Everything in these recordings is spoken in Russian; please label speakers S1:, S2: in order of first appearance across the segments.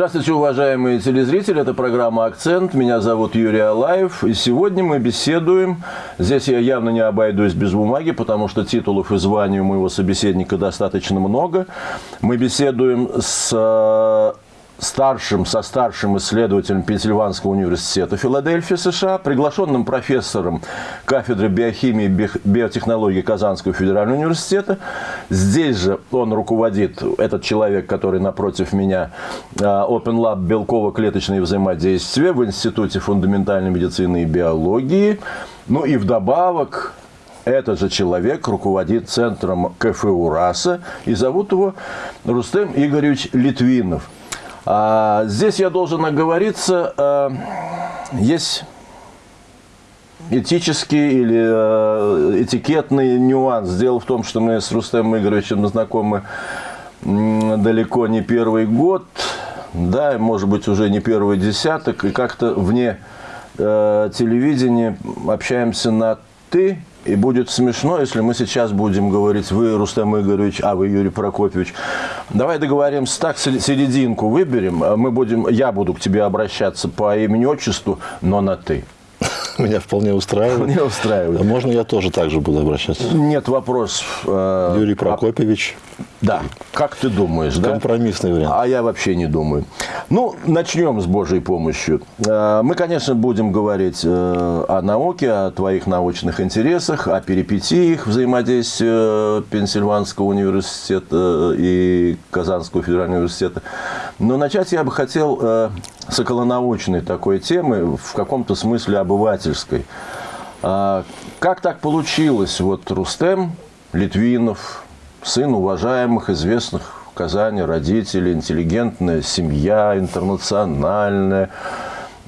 S1: Здравствуйте, уважаемые телезрители. Это программа «Акцент». Меня зовут Юрий Алаев. И сегодня мы беседуем. Здесь я явно не обойдусь без бумаги, потому что титулов и званий у моего собеседника достаточно много. Мы беседуем с старшим, со старшим исследователем Пенсильванского университета Филадельфии, США, приглашенным профессором кафедры биохимии и биотехнологии Казанского федерального университета. Здесь же он руководит, этот человек, который напротив меня, а, Open Lab белково-клеточные взаимодействия в Институте фундаментальной медицины и биологии. Ну и вдобавок этот же человек руководит центром КФУ РАСа, и зовут его Рустем Игоревич Литвинов. А, здесь я должен оговориться, а, есть этический или а, этикетный нюанс. Дело в том, что мы с Рустемом Игоревичем знакомы далеко не первый год, да, может быть, уже не первый десяток, и как-то вне э, телевидения общаемся на «ты», и будет смешно, если мы сейчас будем говорить, вы, Рустам Игоревич, а вы, Юрий Прокопьевич. Давай договоримся так, серединку выберем. Мы будем, я буду к тебе обращаться по имени-отчеству, но на «ты».
S2: Меня вполне устраивает.
S1: Вполне устраивает.
S2: А можно я тоже так же буду обращаться?
S1: Нет вопросов.
S2: Э, Юрий Прокопьевич.
S1: Да. Как ты думаешь,
S2: да? Компромиссный вариант.
S1: А я вообще не думаю. Ну, начнем с Божьей помощью. Э, мы, конечно, будем говорить э, о науке, о твоих научных интересах, о перипетиях взаимодействия Пенсильванского университета и Казанского федерального университета. Но начать я бы хотел с околонаучной такой темы, в каком-то смысле обывательской. А, как так получилось? Вот Рустем Литвинов, сын уважаемых, известных в Казани родителей, интеллигентная семья, интернациональная,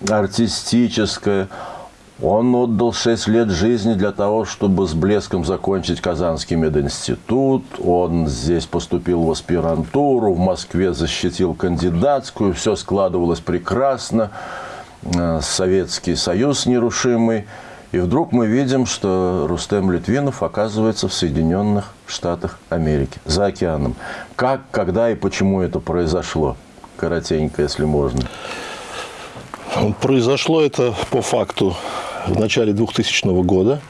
S1: артистическая. Он отдал 6 лет жизни для того, чтобы с блеском закончить Казанский мединститут. Он здесь поступил в аспирантуру, в Москве защитил кандидатскую. Все складывалось прекрасно. Э, Советский Союз нерушимый. И вдруг мы видим, что Рустем Литвинов оказывается в Соединенных Штатах Америки, за океаном. Как, когда и почему это произошло? Коротенько, если можно.
S2: Произошло это по факту в начале 2000 года,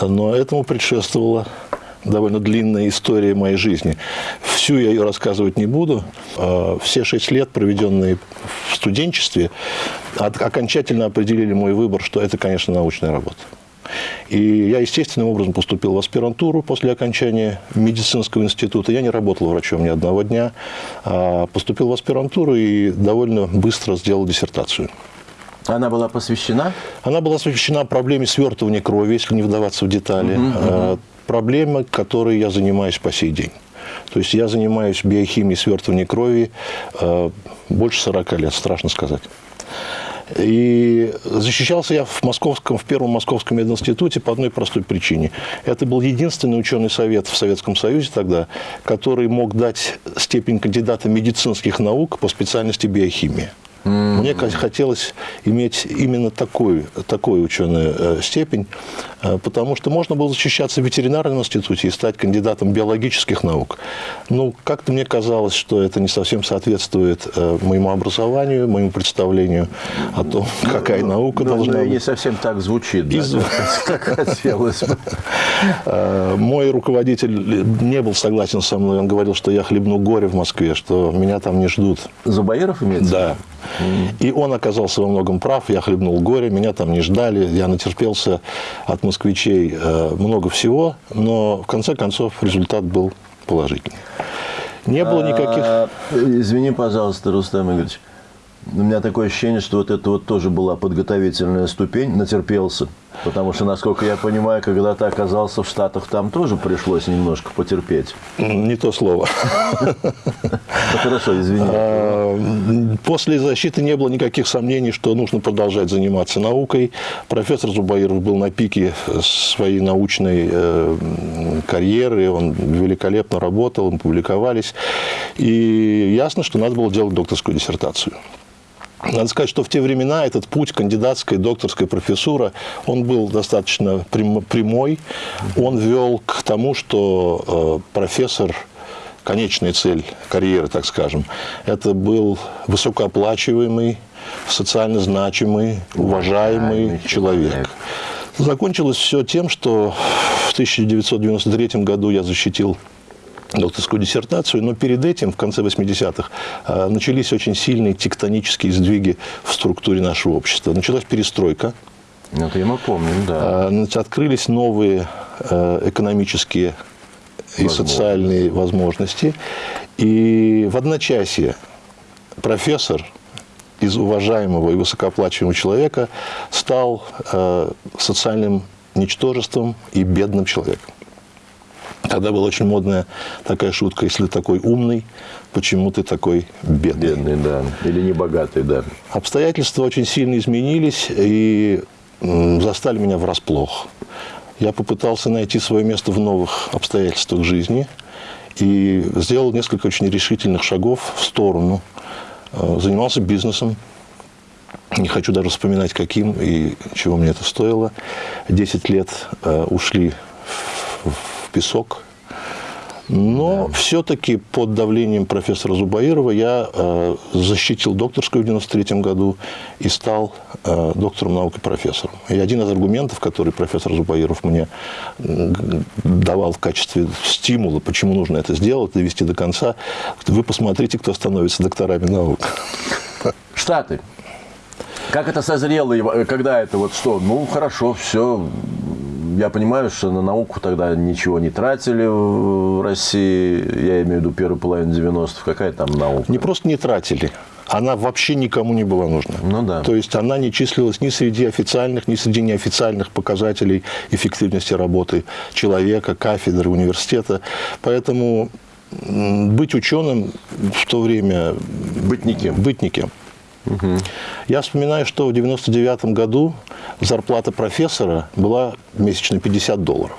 S2: но этому предшествовала довольно длинная история моей жизни. Всю я ее рассказывать не буду. А, все шесть лет, проведенные в студенчестве, окончательно определили мой выбор, что это, конечно, научная работа. И я естественным образом поступил в аспирантуру после окончания медицинского института. Я не работал врачом ни одного дня. А поступил в аспирантуру и довольно быстро сделал диссертацию.
S1: Она была посвящена?
S2: Она была посвящена проблеме свертывания крови, если не вдаваться в детали. Угу, угу. Проблема, которой я занимаюсь по сей день. То есть я занимаюсь биохимией свертывания крови э, больше 40 лет, страшно сказать. И защищался я в, московском, в первом московском мединституте по одной простой причине. Это был единственный ученый совет в Советском Союзе тогда, который мог дать степень кандидата медицинских наук по специальности биохимия. Mm-hmm. Мне хотелось иметь именно такую, такую ученую э, степень, э, потому что можно было защищаться в ветеринарном институте и стать кандидатом биологических наук. Ну, как-то мне казалось, что это не совсем соответствует э, моему образованию, моему представлению о том, ну, какая ну, наука
S1: ну,
S2: должна
S1: ну,
S2: быть.
S1: не совсем так звучит, да? Как хотелось бы.
S2: Мой руководитель не был согласен со мной. Он говорил, что я хлебну горе в Москве, что меня там не ждут.
S1: Зубаиров имеется?
S2: Да. И он оказался во многом прав, я хлебнул горе, меня там не ждали, я натерпелся от москвичей э, много всего, но в конце концов результат был положительный. Не было никаких... А,
S1: извини, пожалуйста, Рустам Игоревич, у меня такое ощущение, что вот это вот тоже была подготовительная ступень, натерпелся. Потому что, насколько я понимаю, когда ты оказался в Штатах, там тоже пришлось немножко потерпеть.
S2: Не то слово.
S1: Ну, хорошо, извини.
S2: А, после защиты не было никаких сомнений, что нужно продолжать заниматься наукой. Профессор Зубаиров был на пике своей научной э, карьеры, он великолепно работал, мы публиковались. И ясно, что надо было делать докторскую диссертацию. Надо сказать, что в те времена этот путь кандидатской, докторской профессура, он был достаточно прямой. Он вел к тому, что э, профессор конечная цель карьеры, так скажем. Это был высокооплачиваемый, социально значимый, уважаемый, уважаемый человек. человек. Закончилось все тем, что в 1993 году я защитил докторскую диссертацию, но перед этим, в конце 80-х, э, начались очень сильные тектонические сдвиги в структуре нашего общества. Началась перестройка.
S1: Это мы помним, да.
S2: Э, открылись новые э, экономические и социальные возможности. И в одночасье профессор из уважаемого и высокооплачиваемого человека стал социальным ничтожеством и бедным человеком. Тогда была очень модная такая шутка, если такой умный, почему ты такой бедный?
S1: Бедный, да. Или небогатый, да.
S2: Обстоятельства очень сильно изменились и застали меня врасплох. Я попытался найти свое место в новых обстоятельствах жизни и сделал несколько очень решительных шагов в сторону. Э, занимался бизнесом, не хочу даже вспоминать, каким и чего мне это стоило. Десять лет э, ушли в, песок. Но да. все-таки под давлением профессора Зубаирова я э, защитил докторскую в 93 году и стал э, доктором наук и профессором. И один из аргументов, который профессор Зубаиров мне давал в качестве стимула, почему нужно это сделать, довести до конца, вы посмотрите, кто становится докторами наук.
S1: Штаты. Как это созрело, э, когда это вот что? Ну, хорошо, все. Я понимаю, что на науку тогда ничего не тратили в России. Я имею в виду первую половину 90-х. Какая там наука?
S2: Не просто не тратили. Она вообще никому не была нужна.
S1: Ну да.
S2: То есть она не числилась ни среди официальных, ни среди неофициальных показателей эффективности работы человека, кафедры, университета. Поэтому быть ученым в то время...
S1: Быть никем.
S2: Быть никем. Я вспоминаю, что в 99 году зарплата профессора была месячно 50 долларов.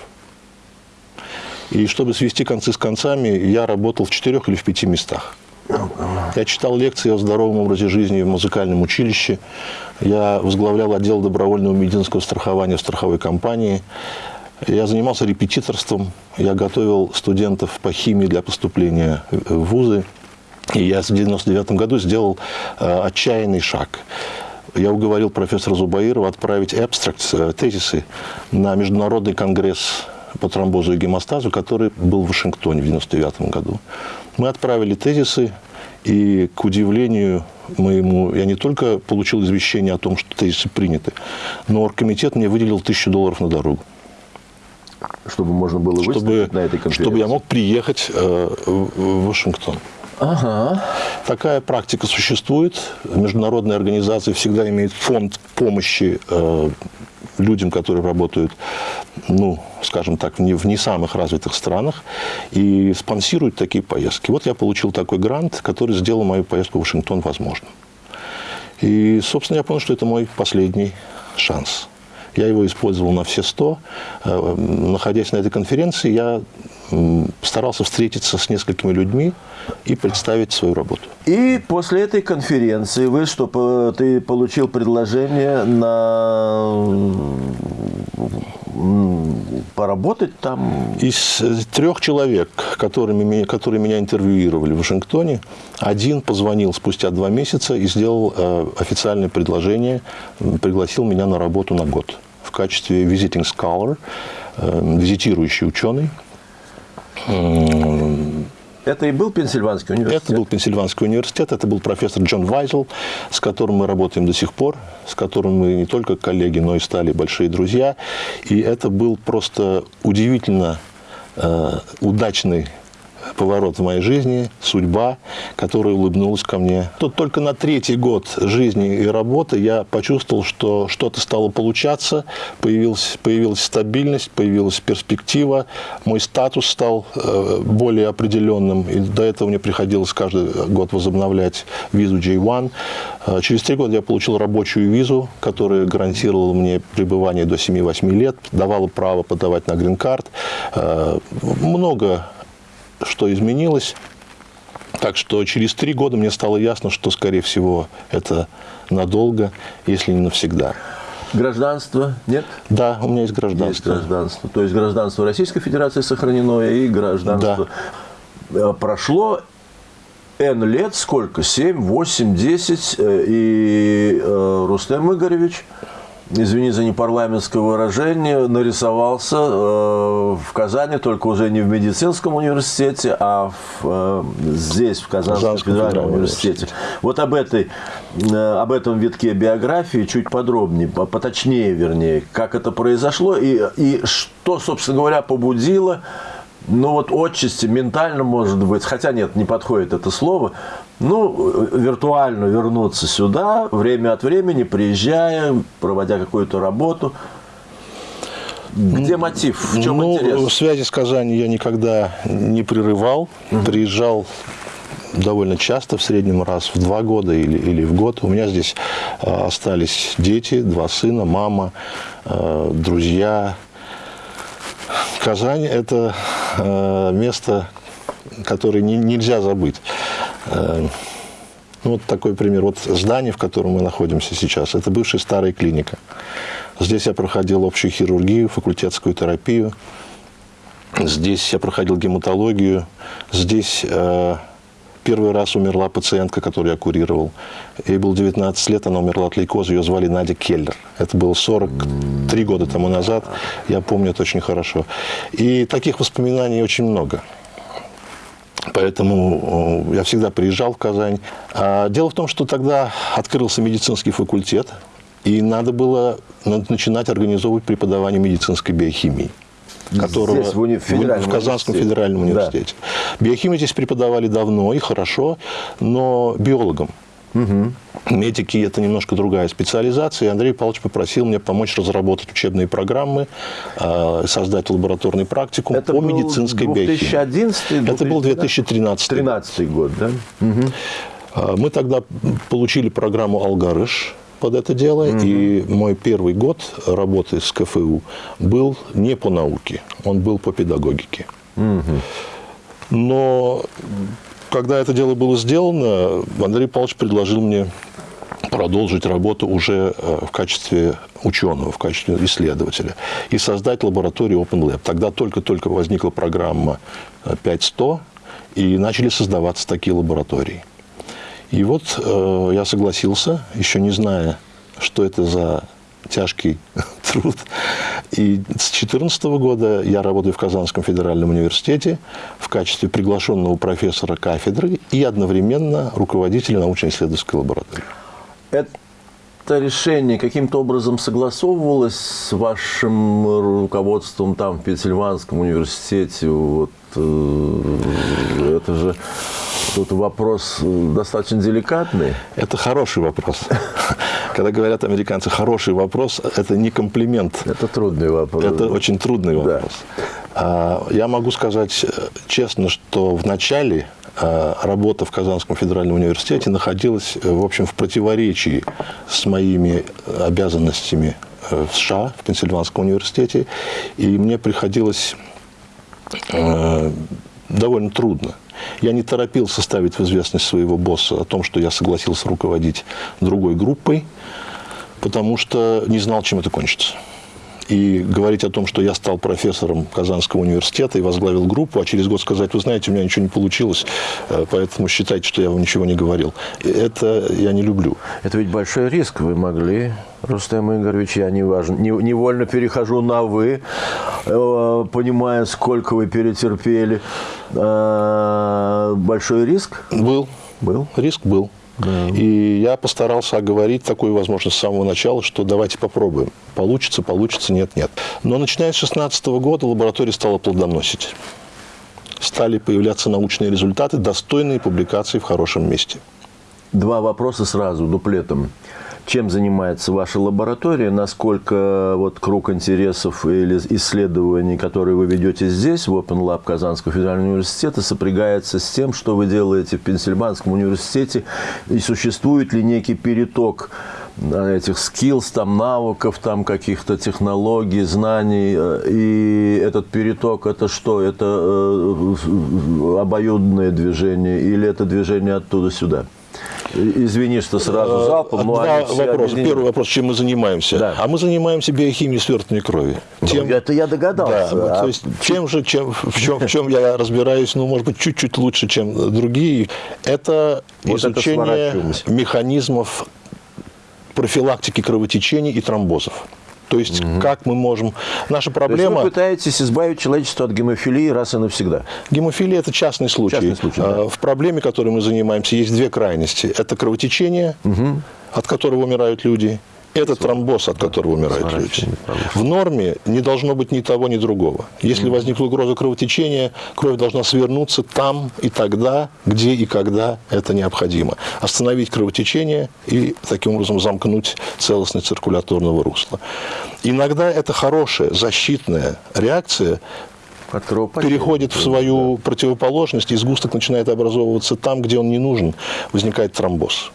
S2: И чтобы свести концы с концами, я работал в четырех или в пяти местах. Я читал лекции о здоровом образе жизни в музыкальном училище. Я возглавлял отдел добровольного медицинского страхования в страховой компании. Я занимался репетиторством. Я готовил студентов по химии для поступления в вузы. И я в 99 году сделал э, отчаянный шаг. Я уговорил профессора Зубаирова отправить абстракт, э, тезисы на Международный конгресс по тромбозу и гемостазу, который был в Вашингтоне в 99 году. Мы отправили тезисы, и, к удивлению моему, я не только получил извещение о том, что тезисы приняты, но оргкомитет мне выделил тысячу долларов на дорогу.
S1: Чтобы можно было
S2: чтобы, на этой конференции? Чтобы я мог приехать э, в Вашингтон.
S1: Ага.
S2: Такая практика существует. Международные организации всегда имеют фонд помощи э, людям, которые работают, ну, скажем так, не, в не самых развитых странах, и спонсируют такие поездки. Вот я получил такой грант, который сделал мою поездку в Вашингтон возможным. И, собственно, я понял, что это мой последний шанс. Я его использовал на все сто. Э, находясь на этой конференции, я старался встретиться с несколькими людьми и представить свою работу.
S1: И после этой конференции вы что, ты получил предложение на поработать там?
S2: Из трех человек, которыми, которые меня интервьюировали в Вашингтоне, один позвонил спустя два месяца и сделал э, официальное предложение, пригласил меня на работу на год в качестве visiting scholar, э, визитирующий ученый.
S1: Это и был Пенсильванский университет?
S2: Это был Пенсильванский университет, это был профессор Джон Вайзел, с которым мы работаем до сих пор, с которым мы не только коллеги, но и стали большие друзья. И это был просто удивительно э, удачный поворот в моей жизни, судьба, которая улыбнулась ко мне. Тут только на третий год жизни и работы я почувствовал, что что-то стало получаться, появилась, появилась стабильность, появилась перспектива, мой статус стал э, более определенным, и до этого мне приходилось каждый год возобновлять визу J1. Э, через три года я получил рабочую визу, которая гарантировала мне пребывание до 7-8 лет, давала право подавать на грин-карт. Э, много что изменилось. Так что через три года мне стало ясно, что, скорее всего, это надолго, если не навсегда.
S1: Гражданство нет?
S2: Да, у меня есть гражданство.
S1: Есть гражданство. То есть гражданство Российской Федерации сохранено и гражданство...
S2: Да.
S1: э, прошло N лет, сколько? 7, 8, 10, и э, Рустем Игоревич – извини за непарламентское выражение, нарисовался э, в Казани, только уже не в медицинском университете, а в, э, здесь, в Казанском, Казанском федеральном университете. университете. Вот об, этой, э, об этом витке биографии чуть подробнее, поточнее, вернее, как это произошло и, и что, собственно говоря, побудило ну вот отчасти, ментально, может быть, хотя нет, не подходит это слово, ну, виртуально вернуться сюда, время от времени, приезжая, проводя какую-то работу. Где мотив? В чем
S2: ну,
S1: интерес?
S2: Связи с Казани я никогда не прерывал. Угу. Приезжал довольно часто, в среднем раз в два года или, или в год. У меня здесь э, остались дети, два сына, мама, э, друзья. Казань – это э, место, которое не, нельзя забыть. Э, ну, вот такой пример. Вот здание, в котором мы находимся сейчас, это бывшая старая клиника. Здесь я проходил общую хирургию, факультетскую терапию. Здесь я проходил гематологию. Здесь э, первый раз умерла пациентка, которую я курировал. Ей было 19 лет, она умерла от лейкоза, ее звали Надя Келлер. Это было 43 года тому назад, я помню это очень хорошо. И таких воспоминаний очень много. Поэтому э, я всегда приезжал в Казань. А дело в том, что тогда открылся медицинский факультет, и надо было начинать организовывать преподавание медицинской биохимии которого здесь, в, уни... в Казанском федеральном университете. Да. Биохимию здесь преподавали давно и хорошо, но биологам. Угу. Медики – это немножко другая специализация. И Андрей Павлович попросил меня помочь разработать учебные программы, а, создать лабораторный практикум это по медицинской 2011
S1: биохимии.
S2: Это был 2013
S1: 13 год, да?
S2: Угу. Мы тогда получили программу «Алгарыш», под это дело. Угу. И мой первый год работы с КФУ был не по науке, он был по педагогике. Угу. Но когда это дело было сделано, Андрей Павлович предложил мне продолжить работу уже э, в качестве ученого, в качестве исследователя и создать лабораторию Open Lab. Тогда только-только возникла программа 5100, э, и начали создаваться такие лаборатории. И вот э, я согласился, еще не зная, что это за тяжкий труд. И с 2014 года я работаю в Казанском федеральном университете в качестве приглашенного профессора кафедры и одновременно руководителя научно-исследовательской лаборатории.
S1: Это решение каким-то образом согласовывалось с вашим руководством там в Пенсильванском университете? Вот, э, это же Тут вопрос э, достаточно деликатный.
S2: Это хороший вопрос. Когда говорят американцы «хороший вопрос», это не комплимент.
S1: Это трудный вопрос.
S2: Это очень трудный вопрос. Да. Я могу сказать э, честно, что в начале э, работа в Казанском федеральном университете находилась, в общем, в противоречии с моими обязанностями в США, в Пенсильванском университете. И мне приходилось довольно трудно я не торопился ставить в известность своего босса о том, что я согласился руководить другой группой, потому что не знал, чем это кончится. И говорить о том, что я стал профессором Казанского университета и возглавил группу, а через год сказать, вы знаете, у меня ничего не получилось, э, поэтому считайте, что я вам ничего не говорил. Это я не люблю.
S1: Это ведь большой риск. Вы могли, Рустем Игоревич, я неважно, невольно перехожу на «вы», э, понимая, сколько вы перетерпели. Э, большой риск?
S2: Был. Был? Риск был. Да. И я постарался оговорить такую возможность с самого начала, что давайте попробуем. Получится, получится, нет, нет. Но начиная с 2016 года лаборатория стала плодоносить. Стали появляться научные результаты, достойные публикации в хорошем месте.
S1: Два вопроса сразу, дуплетом чем занимается ваша лаборатория, насколько вот круг интересов или исследований, которые вы ведете здесь, в Open Lab Казанского федерального университета, сопрягается с тем, что вы делаете в Пенсильванском университете, и существует ли некий переток этих skills, там, навыков, там, каких-то технологий, знаний. И этот переток, это что? Это э, обоюдное движение или это движение оттуда сюда? Извини, что сразу залпом, но
S2: Два
S1: все
S2: вопроса. Первый вопрос, чем мы занимаемся.
S1: Да.
S2: А мы занимаемся биохимией свертывания крови.
S1: Ну, это я догадался.
S2: Да,
S1: А
S2: то есть чем же, чем, в, чем, в чем я разбираюсь, ну, может быть, чуть-чуть лучше, чем другие, это
S1: Вот это
S2: изучение
S1: сворачиваемся.
S2: механизмов профилактики кровотечений и тромбозов. То есть, как мы можем... Наша
S1: То есть
S2: проблема...
S1: вы пытаетесь избавить человечество от гемофилии раз и навсегда.
S2: Гемофилия – это частный случай.
S1: Частный случай, да.
S2: А, В проблеме, которой мы занимаемся, есть две крайности. Это кровотечение, от которого умирают люди, это тромбоз, от которого умирают люди. В норме не должно быть ни того, ни другого. Если возникла угроза кровотечения, кровь должна свернуться там и тогда, где и когда это необходимо. Остановить кровотечение и таким образом замкнуть целостность циркуляторного русла. Иногда это хорошая защитная реакция переходит в свою противоположность, и сгусток начинает образовываться там, где он не нужен, возникает тромбоз.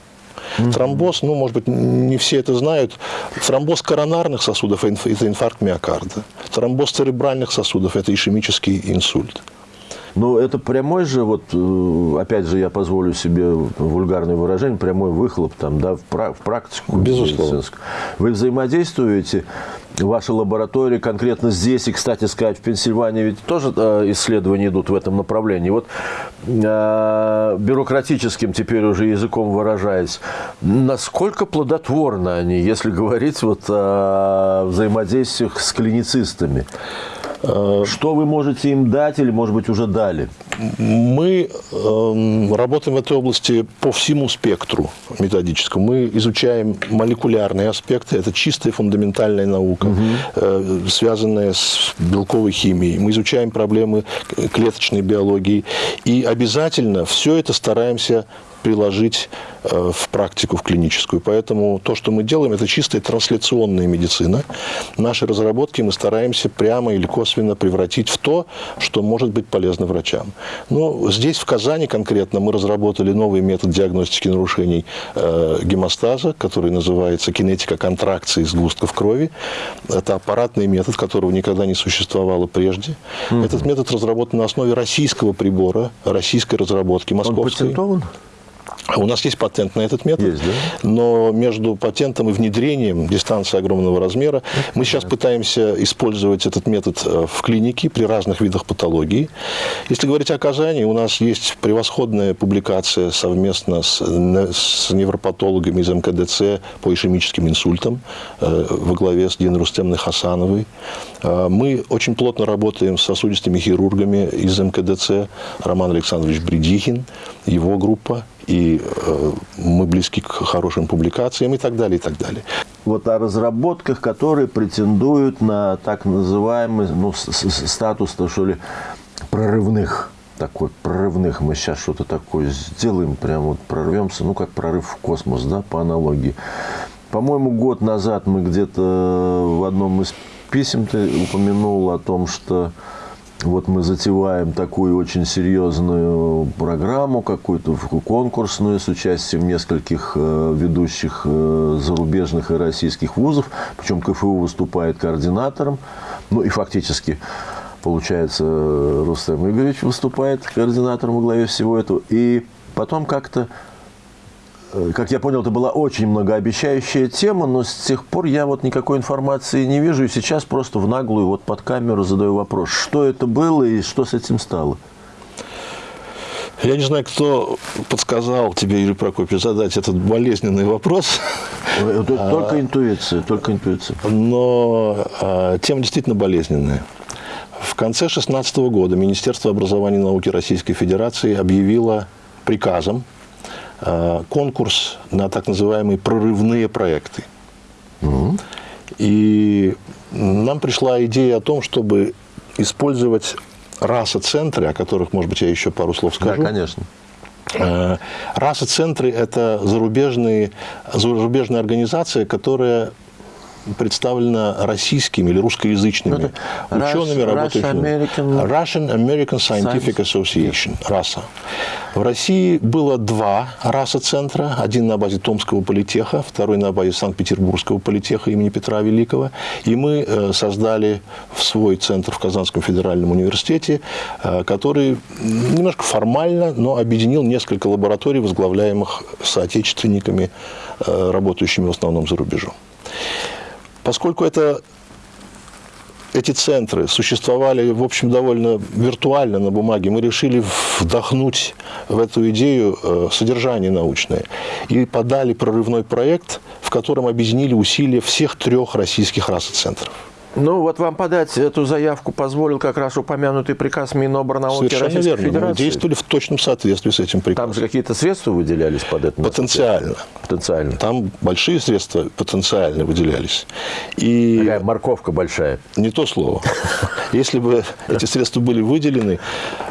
S2: Тромбоз, ну, может быть, не все это знают. Тромбоз коронарных сосудов – это инфаркт миокарда. Тромбоз церебральных сосудов – это ишемический инсульт.
S1: Ну, это прямой же, вот, э, опять же, я позволю себе вульгарное выражение, прямой выхлоп там, да, в, пра- в практику.
S2: Безусловно.
S1: Вы взаимодействуете, ваши лаборатории конкретно здесь, и, кстати сказать, в Пенсильвании ведь тоже э, исследования идут в этом направлении. Вот э, бюрократическим теперь уже языком выражаясь, насколько плодотворны они, если говорить вот о взаимодействиях с клиницистами? Что вы можете им дать или, может быть, уже дали?
S2: Мы эм, работаем в этой области по всему спектру методическому. Мы изучаем молекулярные аспекты. Это чистая фундаментальная наука, э, связанная с белковой химией. Мы изучаем проблемы клеточной биологии. И обязательно все это стараемся приложить э, в практику, в клиническую. Поэтому то, что мы делаем, это чистая трансляционная медицина. Наши разработки мы стараемся прямо или косвенно превратить в то, что может быть полезно врачам. Ну, здесь, в Казани конкретно, мы разработали новый метод диагностики нарушений э, гемостаза, который называется кинетика контракции сгустков крови. Это аппаратный метод, которого никогда не существовало прежде. Этот метод разработан на основе российского прибора, российской разработки,
S1: Он
S2: московской.
S1: патентован?
S2: А У нас есть патент на этот метод,
S1: Есть, да?
S2: но между патентом и внедрением дистанция огромного размера. Мы сейчас пытаемся использовать этот метод э, в клинике при разных видах патологии. Если говорить о Казани, у нас есть превосходная публикация совместно с, с невропатологами из МКДЦ по ишемическим инсультам э, во главе с Диной Рустемной Хасановой. Э, Мы очень плотно работаем с сосудистыми хирургами из МКДЦ. Роман Александрович Бредихин, его группа и э, мы близки к хорошим публикациям и так далее, и так далее.
S1: вот о разработках, которые претендуют на так называемый ну, статус, то, что ли, прорывных. Такой прорывных. Мы сейчас что-то такое сделаем, прям вот прорвемся, ну, как прорыв в космос, да, по аналогии. По-моему, год назад мы где-то в одном из писем ты упомянул о том, что вот мы затеваем такую очень серьезную программу, какую-то конкурсную с участием нескольких э, ведущих э, зарубежных и российских вузов. Причем КФУ выступает координатором. Ну и фактически, получается, Рустем Игоревич выступает координатором во главе всего этого. И потом как-то как я понял, это была очень многообещающая тема, но с тех пор я вот никакой информации не вижу. И сейчас просто в наглую вот под камеру задаю вопрос, что это было и что с этим стало?
S2: Я не знаю, кто подсказал тебе, Юрий Прокопьевич, задать этот болезненный вопрос,
S1: Э, это Только интуиция, только интуиция.
S2: но а, тема действительно болезненная. В конце 2016 года Министерство образования и науки Российской Федерации объявило приказом конкурс на так называемые прорывные проекты. И нам пришла идея о том, чтобы использовать раса-центры, о которых, может быть, я еще пару слов
S1: Да,
S2: скажу.
S1: конечно.
S2: Э, Раса-центры – это зарубежные, зарубежная организация, которая представлена российскими или русскоязычными
S1: Ну,
S2: учеными,
S1: Rush-
S2: работающими
S1: Russian-American-
S2: Russian American Scientific Association, РАСА. В России было два РАСА-центра. Один на базе Томского политеха, второй на базе Санкт-Петербургского политеха имени Петра Великого. И мы э, создали в свой центр в Казанском федеральном университете, э, который немножко формально, но объединил несколько лабораторий, возглавляемых соотечественниками, э, работающими в основном за рубежом. Поскольку это эти центры существовали, в общем, довольно виртуально на бумаге. Мы решили вдохнуть в эту идею э, содержание научное и подали прорывной проект, в котором объединили усилия всех трех российских расоцентров.
S1: Ну, вот вам подать эту заявку позволил как раз упомянутый приказ Миноборнауки
S2: Совершенно
S1: Российской
S2: верно. Мы
S1: Федерации.
S2: действовали в точном соответствии с этим
S1: Там
S2: приказом.
S1: же какие-то средства выделялись под это?
S2: Потенциально.
S1: Потенциально.
S2: Там большие средства потенциально выделялись. И
S1: Такая морковка большая.
S2: Не то слово. Если бы эти средства были выделены,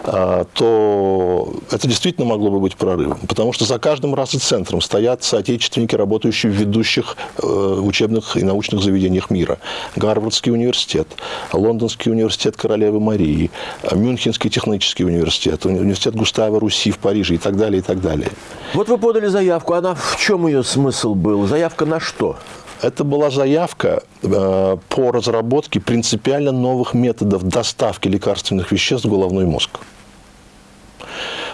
S2: а, то это действительно могло бы быть прорывом. Потому что за каждым центром стоят соотечественники, работающие в ведущих э, учебных и научных заведениях мира. Гарвардский университет, Лондонский университет Королевы Марии, Мюнхенский технический университет, университет Густава Руси в Париже и так далее, и так далее.
S1: Вот вы подали заявку. Она в чем ее смысл был? Заявка на что?
S2: Это была заявка э, по разработке принципиально новых методов доставки лекарственных веществ в головной мозг.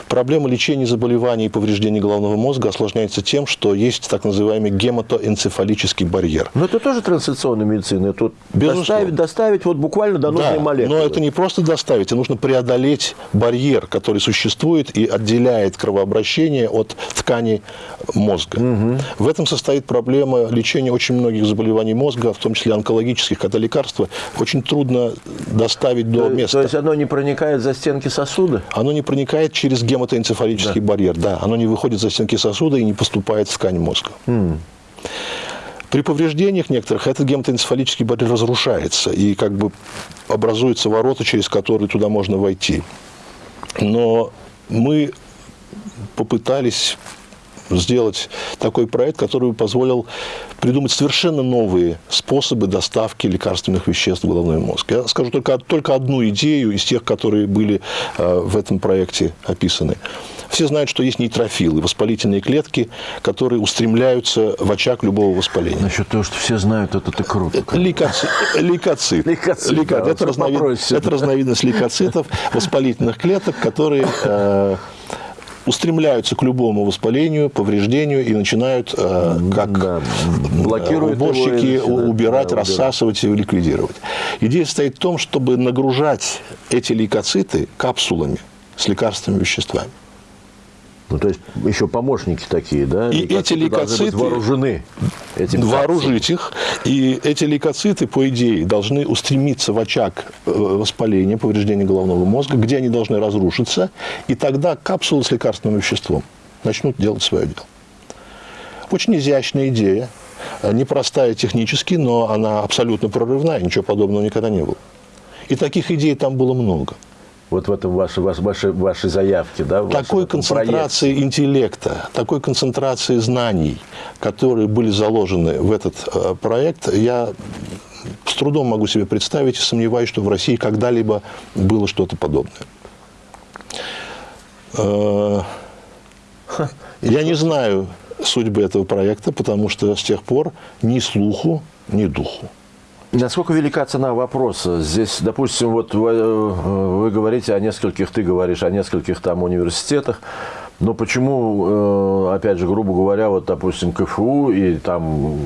S2: Проблема лечения заболеваний и повреждений головного мозга осложняется тем, что есть так называемый гематоэнцефалический барьер.
S1: Но это тоже трансляционная медицина. Тут доставить, доставить вот буквально до нужной
S2: Да,
S1: молекулы.
S2: но это не просто доставить, а нужно преодолеть барьер, который существует и отделяет кровообращение от тканей мозга. В этом состоит проблема лечения очень многих заболеваний мозга, в том числе онкологических, когда лекарства очень трудно доставить до
S1: то,
S2: места.
S1: то есть оно не проникает за стенки сосуда?
S2: Оно не проникает через гематоэнцефалический барьер, да, оно не выходит за стенки сосуда и не поступает в ткань мозга. При повреждениях некоторых этот гематоэнцефалический барьер разрушается, и как бы образуются ворота, через которые туда можно войти. Но мы попытались сделать такой проект, который бы позволил придумать совершенно новые способы доставки лекарственных веществ в головной мозг. Я скажу только, только одну идею из тех, которые были э, в этом проекте описаны. Все знают, что есть нейтрофилы, воспалительные клетки, которые устремляются в очаг любого воспаления.
S1: Насчет того, что все знают, это ты круто.
S2: Лейкоцит. Лейкоцит.
S1: Лейкоцит,
S2: Лейко-
S1: да,
S2: это, разновид- это разновидность лейкоцитов, воспалительных клеток, которые э, устремляются к любому воспалению, повреждению и начинают, э, как
S1: Да, блокируют его
S2: уборщики,
S1: начинают,
S2: убирать,
S1: да,
S2: рассасывать и ликвидировать. Идея состоит в том, чтобы нагружать эти лейкоциты капсулами с лекарственными веществами.
S1: Ну, то есть еще помощники такие, да?
S2: И эти
S1: должны быть
S2: лейкоциты-
S1: вооружены этим
S2: вооружить их. И эти лейкоциты, по идее, должны устремиться в очаг э, воспаления, повреждения головного мозга, где они должны разрушиться. И тогда капсулы с лекарственным веществом начнут делать свое дело. Очень изящная идея. э, Непростая технически, но она абсолютно прорывная. Ничего подобного никогда не было. И таких идей там было много.
S1: Вот в этом вашей, вашей, вашей, вашей заявке, да?
S2: такой концентрации интеллекта, такой концентрации знаний, которые были заложены в этот э, проект, я с трудом могу себе представить и сомневаюсь, что в России когда-либо было что-то подобное. Э, Я не знаю судьбы этого проекта, потому что с тех пор ни слуху, ни духу.
S1: Насколько велика цена вопроса? Здесь, допустим, вот вы, э, вы говорите о нескольких, ты говоришь о нескольких там университетах, но почему, э, опять же, грубо говоря, вот, допустим, КФУ и там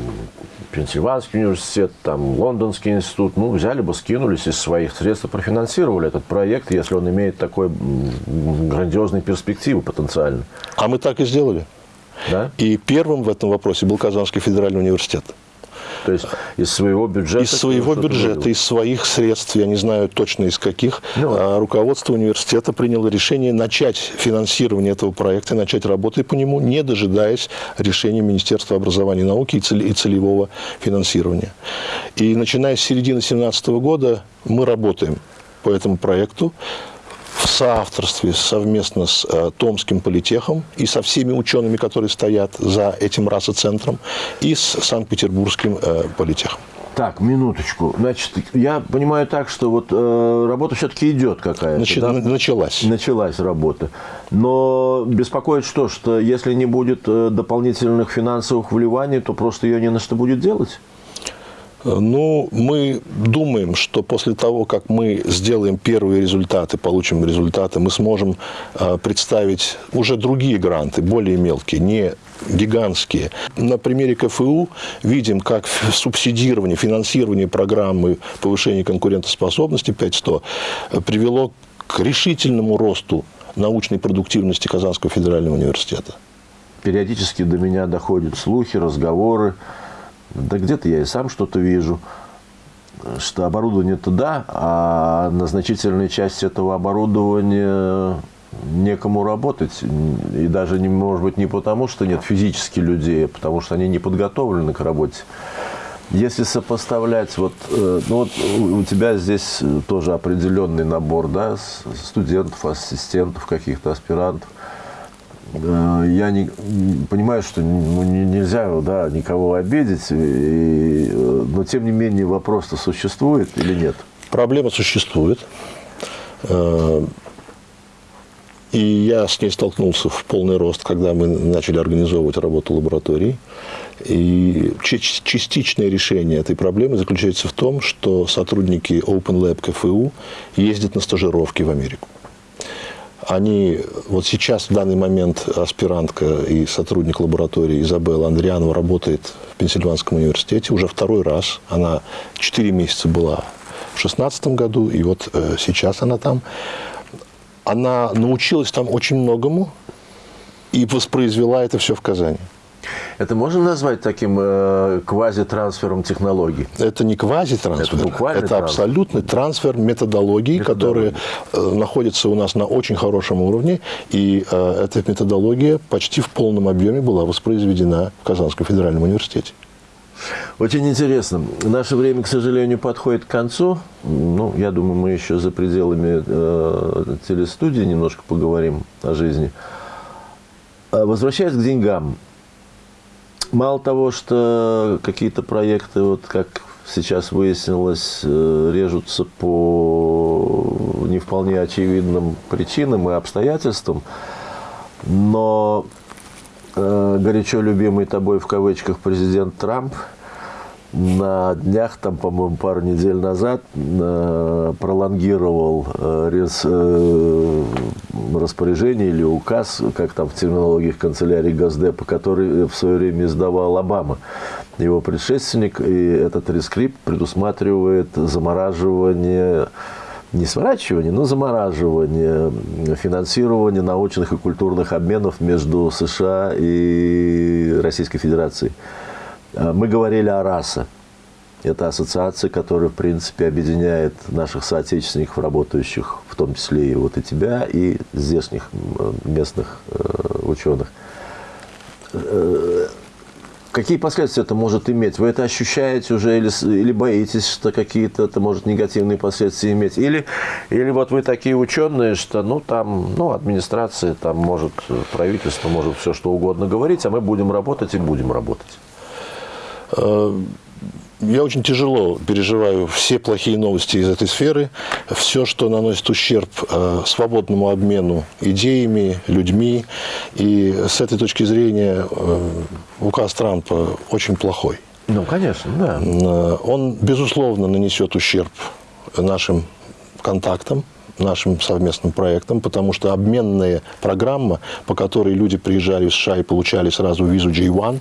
S1: Пенсильванский университет, там Лондонский институт, ну, взяли бы, скинулись из своих средств профинансировали этот проект, если он имеет такой м, грандиозные перспективы потенциально.
S2: А мы так и сделали.
S1: Да?
S2: И первым в этом вопросе был Казанский федеральный университет.
S1: То есть из своего бюджета...
S2: Из своего бюджета, из своих средств, я не знаю точно из каких,
S1: Ну.
S2: а, руководство университета приняло решение начать финансирование этого проекта, начать работать по нему, не дожидаясь решения Министерства образования и науки и цели- и целевого финансирования. И начиная с середины 2017 года мы работаем по этому проекту в соавторстве совместно с э, Томским политехом и со всеми учеными, которые стоят за этим расоцентром, и с Санкт-Петербургским э, политехом.
S1: Так, минуточку. Значит, я понимаю так, что вот э, работа все-таки идет какая-то.
S2: Начи-
S1: да?
S2: Началась.
S1: Началась работа. Но беспокоит что, что если не будет э, дополнительных финансовых вливаний, то просто ее не на что будет делать?
S2: Ну, мы думаем, что после того, как мы сделаем первые результаты, получим результаты, мы сможем э, представить уже другие гранты, более мелкие, не гигантские. На примере КФУ видим, как субсидирование, финансирование программы повышения конкурентоспособности 5.100 э, привело к решительному росту научной продуктивности Казанского федерального университета.
S1: Периодически до меня доходят слухи, разговоры. Да где-то я и сам что-то вижу, что оборудование-то да, а на значительной части этого оборудования некому работать. И даже, может быть, не потому, что нет физически людей, а потому что они не подготовлены к работе. Если сопоставлять, вот, э, ну вот у- тебя здесь тоже определенный набор да, студентов, ассистентов, каких-то аспирантов. Я не, понимаю, что ну, не- нельзя да, никого обидеть, и, э, но тем не менее вопрос-то существует или нет?
S2: Проблема существует. Э, И я с ней столкнулся в полный рост, когда мы начали организовывать работу лабораторий. И частичное решение этой проблемы заключается в том, что сотрудники Open Lab КФУ ездят на стажировки в Америку. Они, вот сейчас, в данный момент, аспирантка и сотрудник лаборатории Изабелла Андрианова работает в Пенсильванском университете уже второй раз. Она 4 месяца была в 2016 году, и вот э, сейчас она там. Она научилась там очень многому и воспроизвела это все в Казани.
S1: Это можно назвать таким э, квазитрансфером технологий?
S2: Это не квазитрансфер,
S1: Это
S2: это
S1: трансфер.
S2: абсолютный трансфер методологий, которые э, находятся у нас на очень хорошем уровне, и э, эта методология почти в полном объеме была воспроизведена в Казанском федеральном университете.
S1: Очень интересно. Наше время, к сожалению, подходит к концу. Ну, я думаю, мы еще за пределами э, телестудии немножко поговорим о жизни. А Возвращаясь к деньгам. Мало того, что какие-то проекты, вот как сейчас выяснилось, э, режутся по не вполне очевидным причинам и обстоятельствам, но э, горячо любимый тобой в кавычках президент Трамп на днях, там, по-моему, пару недель назад э, пролонгировал э, э, распоряжение или указ, как там в терминологии канцелярии Госдепа, который в свое время издавал Обама, его предшественник, и этот рескрипт предусматривает замораживание не сворачивание, но замораживание финансирования научных и культурных обменов между США и Российской Федерацией. А, Мы говорили о РАСА. Это ассоциация, которая, в принципе, объединяет наших соотечественников, работающих, в том числе и вот и тебя, и здешних местных э, ученых. Э, Какие последствия это может иметь? Вы это ощущаете уже или, или боитесь, что какие-то это может негативные последствия иметь? Или, или вот вы такие ученые, что ну там, ну администрация, там может э, правительство может все что угодно говорить, а мы будем работать и будем работать.
S2: Э, Я очень тяжело переживаю все плохие новости из этой сферы, все, что наносит ущерб э, свободному обмену идеями, людьми. И с этой точки зрения э, указ Трампа очень плохой.
S1: Ну, конечно, да.
S2: Э, Он, безусловно, нанесет ущерб нашим контактам, нашим совместным проектам, потому что обменная программа, по которой люди приезжали в США и получали сразу визу J1,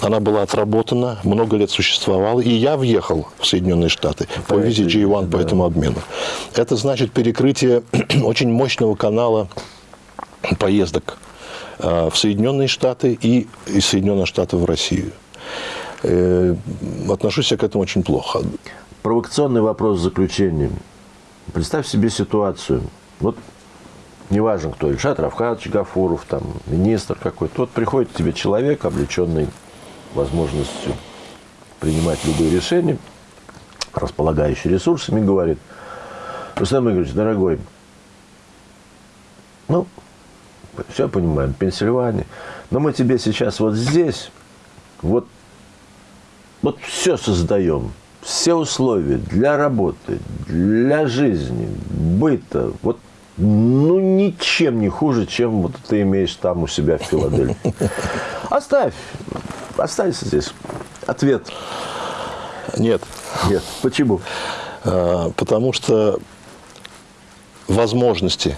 S2: она была отработана, много лет существовала, и я въехал в Соединенные Штаты по визе
S1: визе,
S2: J1 по
S1: да.
S2: этому обмену. Это значит перекрытие очень мощного канала поездок э, в Соединенные Штаты и из Соединенных Штатов в Россию. Э, Отношусь я к этому очень плохо.
S1: Провокационный вопрос в заключение. Представь себе ситуацию. Вот неважно кто, Ильшат Равхатович Гафуров, там, министр какой-то. Вот приходит к тебе человек, облеченный возможностью принимать любые решения, располагающий ресурсами, говорит, Рустам Игоревич, дорогой, ну, все понимаем, Пенсильвания, но мы тебе сейчас вот здесь, вот вот все создаем. Все условия для работы, для жизни, быта, вот ну, ничем не хуже, чем вот ты имеешь там у себя в Филадельфии. Оставь, останься здесь. Ответ.
S2: Нет.
S1: Нет. Почему?
S2: А, Потому что возможности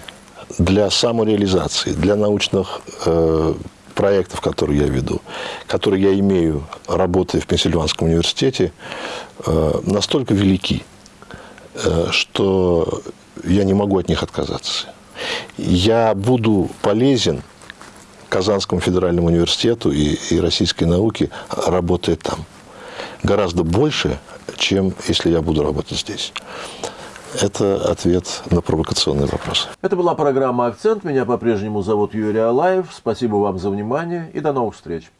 S2: для самореализации, для научных э, проектов, которые я веду, которые я имею, работая в Пенсильванском университете, э, настолько велики, э, что я не могу от них отказаться. Я буду полезен Казанскому федеральному университету и, и российской науке, работая там. Гораздо больше, чем если я буду работать здесь. Это ответ на провокационный вопрос.
S1: Это была программа «Акцент». Меня по-прежнему зовут Юрий Алаев. Спасибо вам за внимание и до новых встреч.